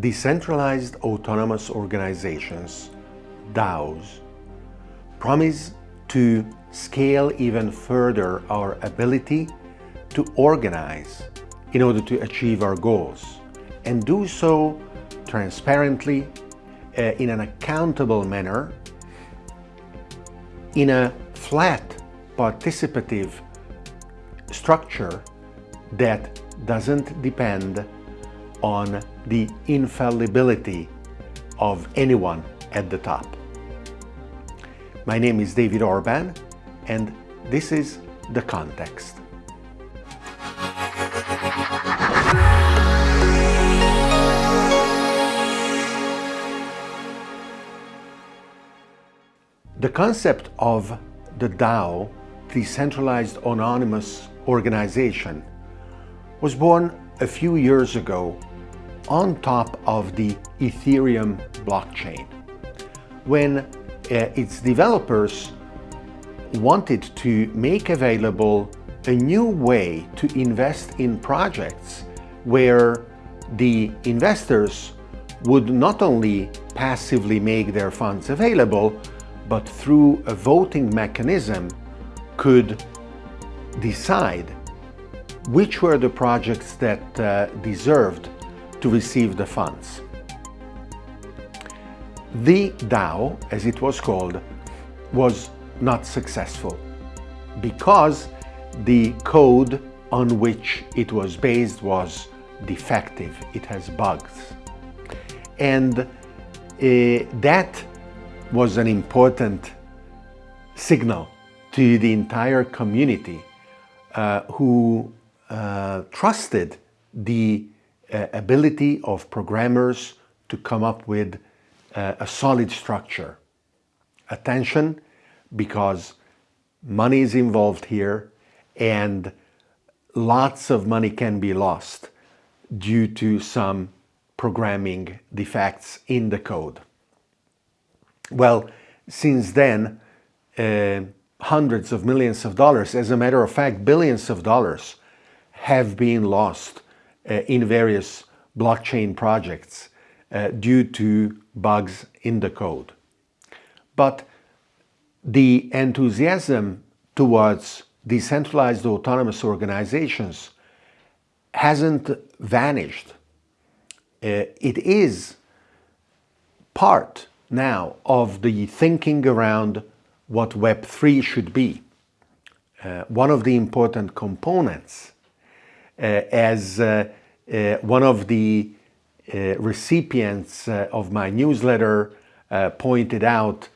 Decentralized Autonomous Organizations, DAOs, promise to scale even further our ability to organize in order to achieve our goals and do so transparently uh, in an accountable manner in a flat participative structure that doesn't depend on the infallibility of anyone at the top. My name is David Orban and this is The Context. The concept of the DAO, Decentralized Autonomous Organization, was born a few years ago on top of the Ethereum blockchain. When uh, its developers wanted to make available a new way to invest in projects where the investors would not only passively make their funds available, but through a voting mechanism could decide which were the projects that uh, deserved to receive the funds. The DAO, as it was called, was not successful because the code on which it was based was defective, it has bugs. And uh, that was an important signal to the entire community uh, who uh, trusted the uh, ability of programmers to come up with uh, a solid structure. Attention, because money is involved here and lots of money can be lost due to some programming defects in the code. Well, since then, uh, hundreds of millions of dollars, as a matter of fact, billions of dollars have been lost uh, in various blockchain projects uh, due to bugs in the code. But the enthusiasm towards decentralized autonomous organizations hasn't vanished. Uh, it is part now of the thinking around what Web3 should be. Uh, one of the important components as uh, uh one of the uh, recipients uh, of my newsletter pointed out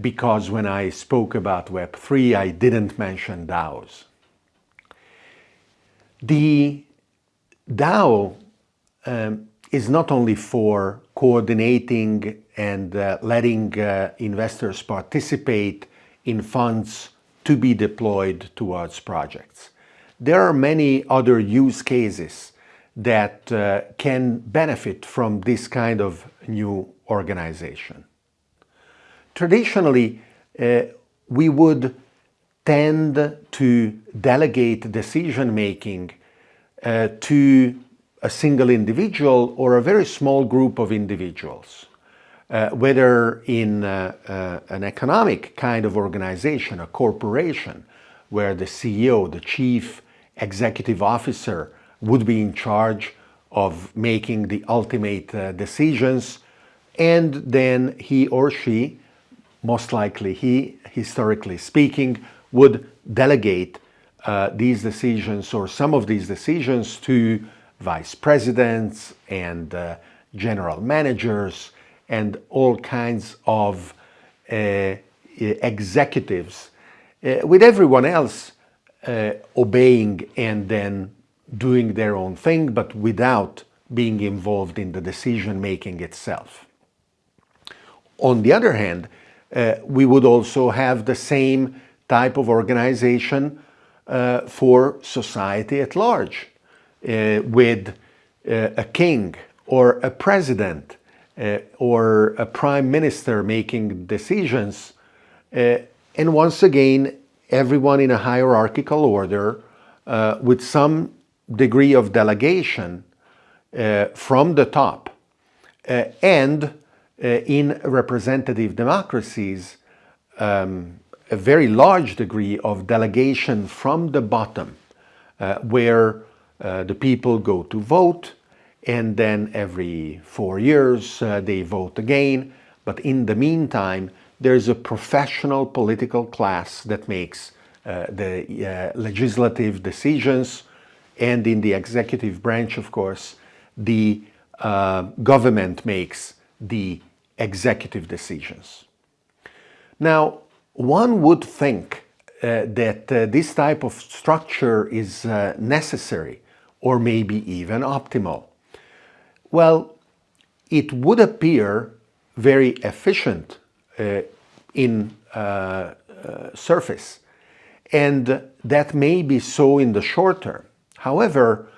because when I spoke about Web3 I didn't mention DAOs. The DAO um, is not only for coordinating and uh, letting uh, investors participate in funds to be deployed towards projects. There are many other use cases that uh, can benefit from this kind of new organization. Traditionally, uh, we would tend to delegate decision-making uh, to a single individual or a very small group of individuals. Uh, whether in uh, uh, an economic kind of organization, a corporation, where the CEO, the chief executive officer, would be in charge of making the ultimate uh, decisions, and then he or she, most likely he, historically speaking, would delegate uh, these decisions or some of these decisions to vice presidents and uh, general managers and all kinds of uh, executives with everyone else uh, obeying and then doing their own thing but without being involved in the decision making itself. On the other hand, uh, we would also have the same type of organization uh, for society at large. Uh, with uh, a king or a president uh, or a prime minister making decisions. And once again, everyone in a hierarchical order with some degree of delegation from the top Uh, and uh, in representative democracies, um, a very large degree of delegation from the bottom, uh, where uh, the people go to vote, and then every four years uh, they vote again. But in the meantime, there's a professional political class that makes uh, the uh, legislative decisions, and in the executive branch, of course, the uh, government makes the executive decisions. Now, one would think uh, that uh, this type of structure is uh, necessary or maybe even optimal. Well, it would appear very efficient in uh, uh, surface and that may be so in the short term. However,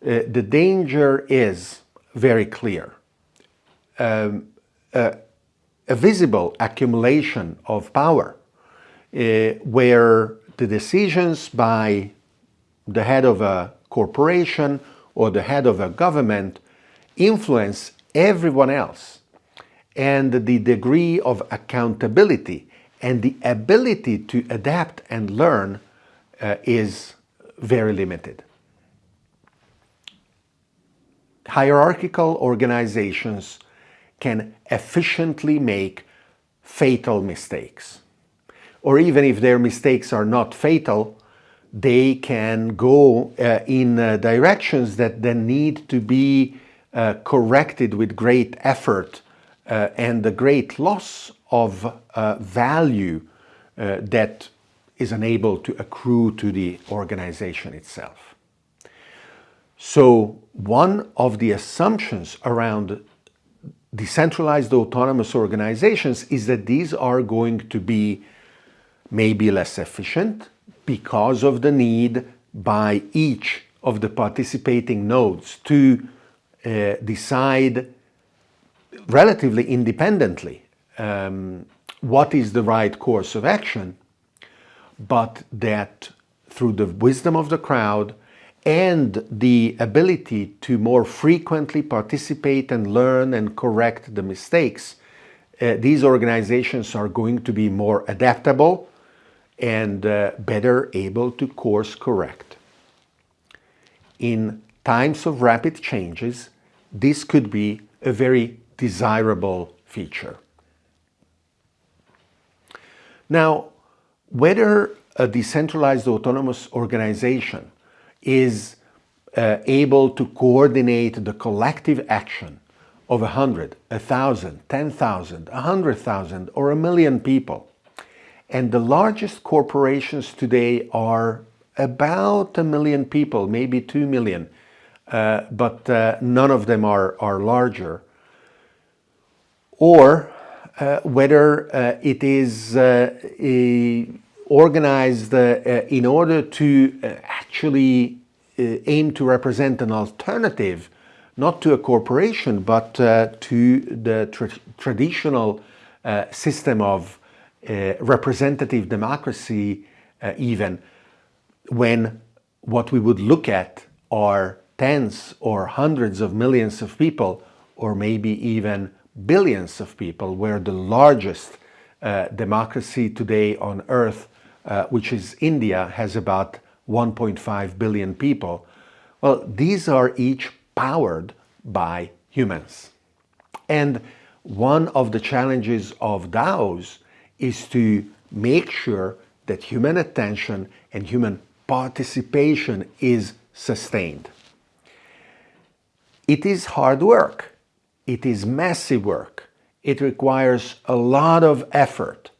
the danger is very clear. Um, a visible accumulation of power uh, where the decisions by the head of a corporation or the head of a government influence everyone else and the degree of accountability and the ability to adapt and learn uh, is very limited. Hierarchical organizations can efficiently make fatal mistakes or even if their mistakes are not fatal, they can go uh, in uh, directions that then need to be uh, corrected with great effort uh, and the great loss of uh, value uh, that is unable to accrue to the organization itself. So one of the assumptions around decentralized autonomous organizations is that these are going to be maybe less efficient because of the need by each of the participating nodes to uh, decide relatively independently um, what is the right course of action, but that through the wisdom of the crowd and the ability to more frequently participate and learn and correct the mistakes, uh, these organizations are going to be more adaptable, and uh, better able to course correct. In times of rapid changes, this could be a very desirable feature. Now, whether a decentralized autonomous organization is uh, able to coordinate the collective action of a hundred, a thousand, ten thousand, a hundred thousand, or a million people and the largest corporations today are about a million people, maybe two million, uh, but uh, none of them are, are larger. Or uh, whether uh, it is uh, organized uh, in order to actually aim to represent an alternative, not to a corporation, but to the tra traditional system of uh, representative democracy uh, even when what we would look at are tens or hundreds of millions of people or maybe even billions of people where the largest uh, democracy today on earth uh, which is India has about 1.5 billion people well these are each powered by humans and one of the challenges of DAOs is to make sure that human attention and human participation is sustained. It is hard work. It is massive work. It requires a lot of effort.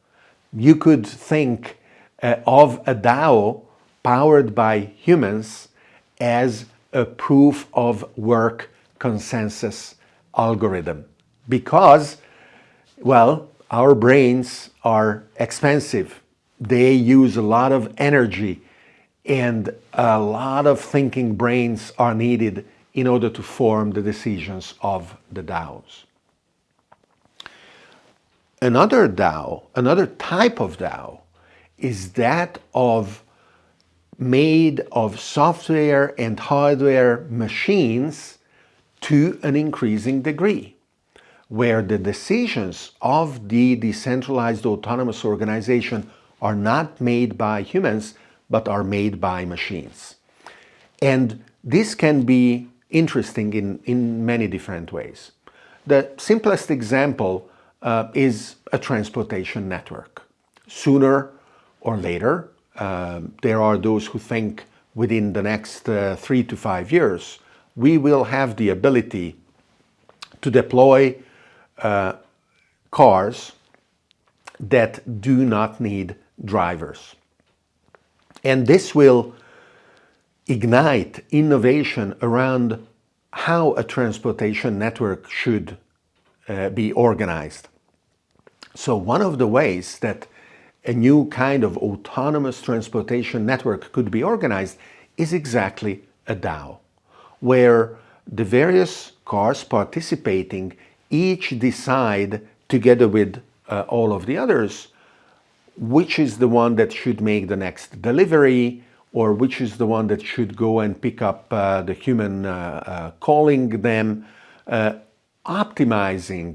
You could think uh, of a DAO powered by humans as a proof of work consensus algorithm because, well, our brains are expensive. They use a lot of energy and a lot of thinking brains are needed in order to form the decisions of the DAOs. Another DAO, another type of DAO, is that of made of software and hardware machines to an increasing degree. where the decisions of the decentralized autonomous organization are not made by humans, but are made by machines. And this can be interesting in, in many different ways. The simplest example uh, is a transportation network. Sooner or later, uh, there are those who think within the next uh, three to five years, we will have the ability to deploy uh, cars that do not need drivers. And this will ignite innovation around how a transportation network should uh, be organized. So one of the ways that a new kind of autonomous transportation network could be organized is exactly a DAO, where the various cars participating each decide together with uh, all of the others which is the one that should make the next delivery or which is the one that should go and pick up uh, the human uh, uh calling them, uh, optimizing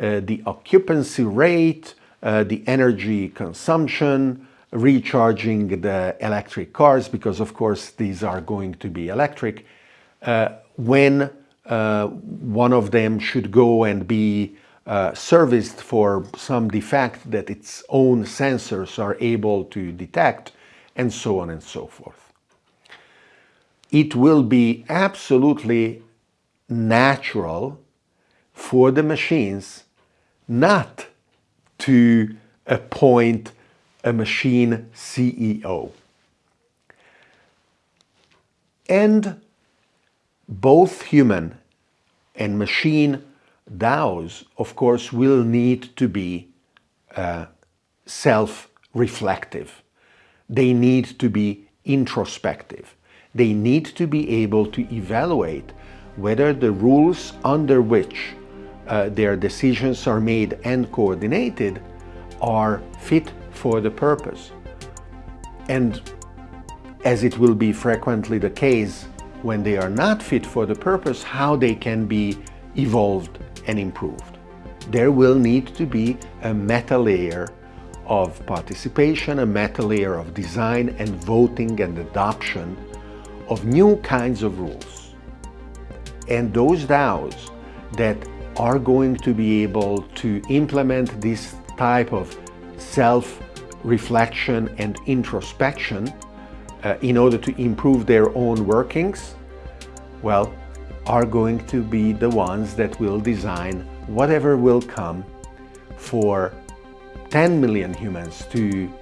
uh, the occupancy rate, the energy consumption, recharging the electric cars, because of course these are going to be electric, when one of them should go and be uh, serviced for some defect that its own sensors are able to detect, and so on and so forth. It will be absolutely natural for the machines not to appoint a machine CEO. And both human and machine DAOs, of course, will need to be uh, self-reflective. They need to be introspective. They need to be able to evaluate whether the rules under which uh, their decisions are made and coordinated are fit for the purpose. And as it will be frequently the case when they are not fit for the purpose, how they can be evolved and improved. There will need to be a meta layer of participation, a meta layer of design and voting and adoption of new kinds of rules. And those DAOs that are going to be able to implement this type of self-reflection and introspection uh, in order to improve their own workings, well, are going to be the ones that will design whatever will come for 10 million humans to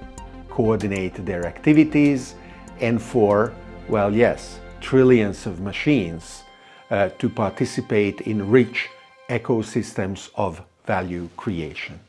coordinate their activities and for, well, yes, trillions of machines uh, to participate in rich ecosystems of value creation.